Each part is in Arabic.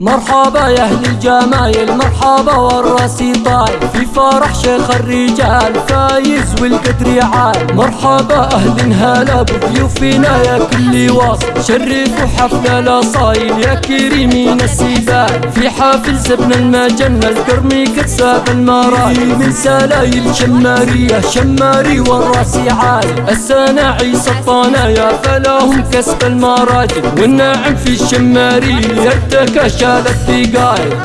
مرحبا يا أهل الجمايل مرحبا والراسي طاير في فرح شيخ الرجال فايز والقدر عال مرحبا أهل هلا بضيوفنا يا كل واصل. شرفوا حفل الأصايل يا كريمين السيدان في حافل زبن المجنة القرمي كتساب المراي من سلايل شمارية شماري والراسي عال. السناعي سطانا فلاهم كسب المراجل. والناعم في الشماري يدك شالت دقايق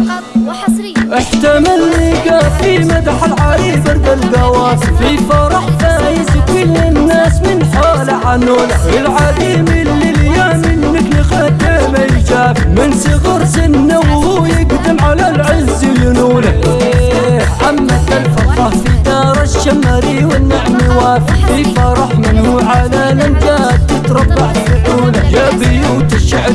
احتمل لقى في مدح العريس برد القوافي في فرح فايز كل الناس من حوله عنوله العديم اللي اليوم منك لخدم الجاف. من صغر سنه وهو يقدم على العز ينوله عمت الفرحة في دار الشمري والنعم وافي في فرح من هو على الامجاد تتربع فعوله يا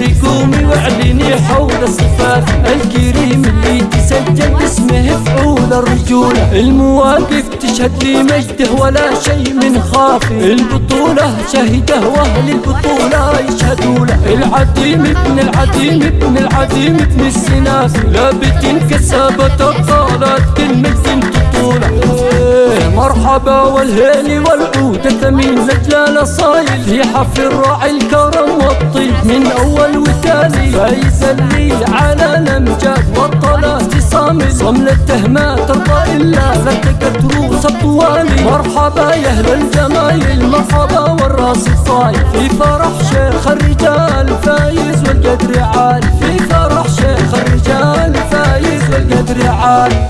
الشعر قومي واعلني حول الصفات الكريم اللي تسجل اسمه فعول الرجولة المواقف تشهد لي مجده ولا شيء من خافي البطولة شهده وأهل البطولة يشهدوا له العديم ابن العديم ابن العديم ابن السنافي لابد كسابة الطالات كلمة طولة إيه، مرحبا والهيل والعود ثمين لجلال صايل في حفل الراعي الكرم من أول وتالي فايز اللي على الامجاد والطلات صامل صمل التهمات ترضى إلا فتكت روس الطوالي مرحبا يا أهل الجمايل مرحبا والراس الصايل في فرح شيخ الرجال فايز والقدر عالي في فرح شيخ الرجال فايز والقدر عالي